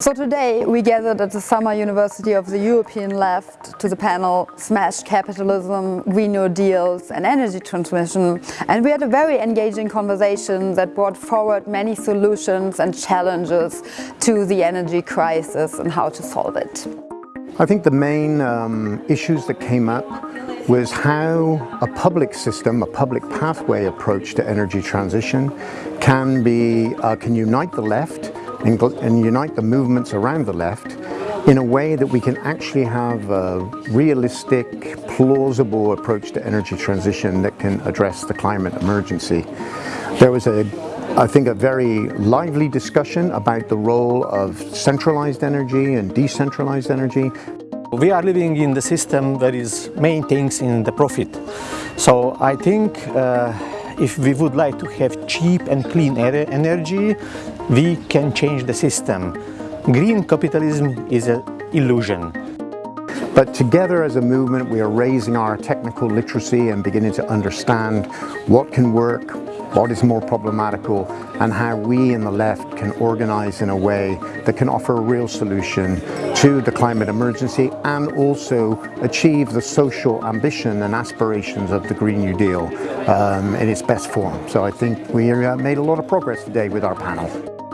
So today we gathered at the Summer University of the European Left to the panel Smash Capitalism, Green New Deals and Energy Transmission and we had a very engaging conversation that brought forward many solutions and challenges to the energy crisis and how to solve it. I think the main um, issues that came up was how a public system, a public pathway approach to energy transition can be, uh, can unite the left and, and unite the movements around the left in a way that we can actually have a realistic, plausible approach to energy transition that can address the climate emergency. There was a, I think, a very lively discussion about the role of centralized energy and decentralized energy. We are living in the system that is main things in the profit. So I think uh, if we would like to have cheap and clean energy, we can change the system. Green capitalism is an illusion. But together as a movement, we are raising our technical literacy and beginning to understand what can work, what is more problematical and how we in the left can organize in a way that can offer a real solution to the climate emergency and also achieve the social ambition and aspirations of the Green New Deal um, in its best form. So I think we uh, made a lot of progress today with our panel.